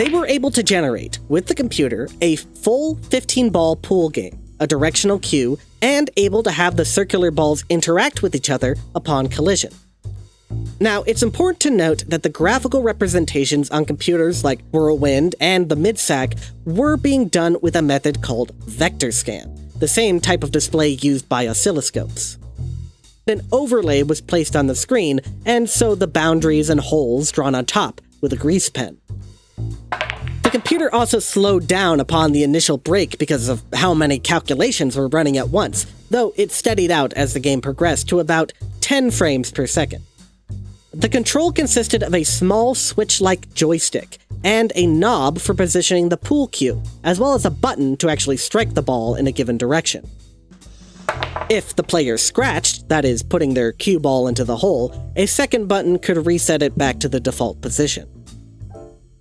They were able to generate, with the computer, a full 15 ball pool game, a directional cue, and able to have the circular balls interact with each other upon collision. Now, it's important to note that the graphical representations on computers like Whirlwind and the MidSAC were being done with a method called vector scan, the same type of display used by oscilloscopes. An overlay was placed on the screen, and so the boundaries and holes drawn on top with a grease pen. The computer also slowed down upon the initial break because of how many calculations were running at once, though it steadied out as the game progressed to about 10 frames per second. The control consisted of a small switch-like joystick and a knob for positioning the pool cue, as well as a button to actually strike the ball in a given direction. If the player scratched, that is, putting their cue ball into the hole, a second button could reset it back to the default position.